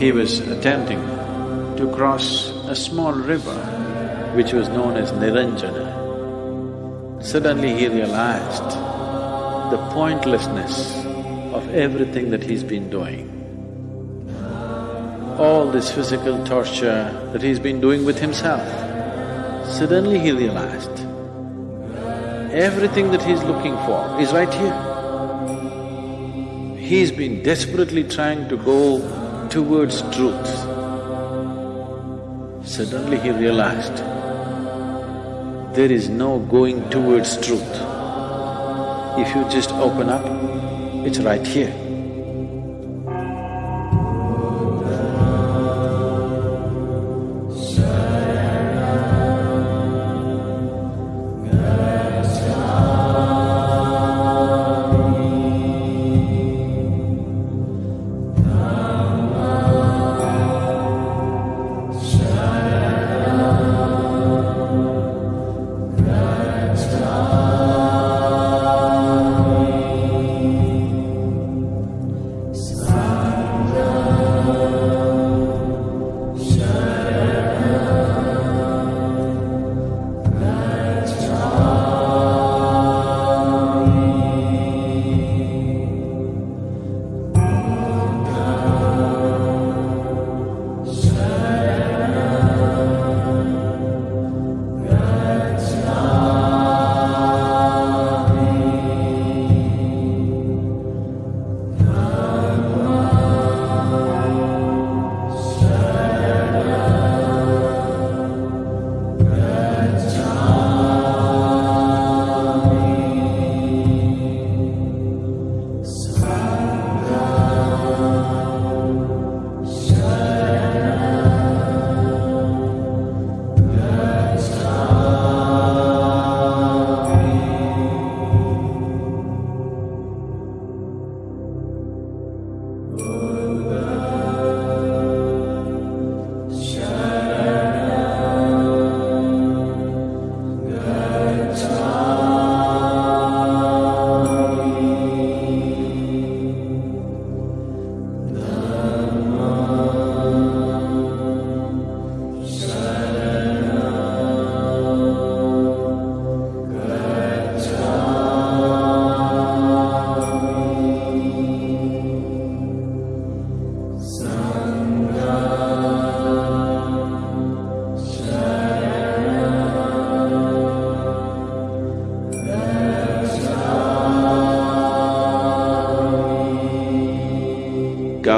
He was attempting to cross a small river which was known as Niranjana. Suddenly he realized the pointlessness of everything that he's been doing. All this physical torture that he's been doing with himself, suddenly he realized everything that he's looking for is right here. He's been desperately trying to go towards truth. Suddenly he realized there is no going towards truth. If you just open up, it's right here.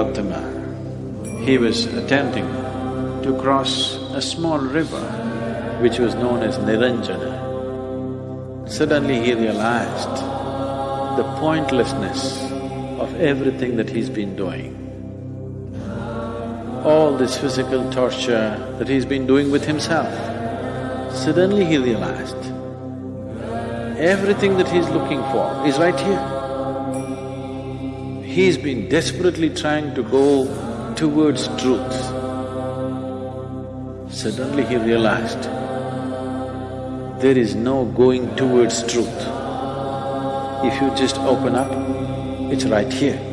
Gautama, he was attempting to cross a small river which was known as Niranjana. Suddenly he realized the pointlessness of everything that he's been doing. All this physical torture that he's been doing with himself, suddenly he realized everything that he's looking for is right here. He's been desperately trying to go towards truth. Suddenly he realized there is no going towards truth. If you just open up, it's right here.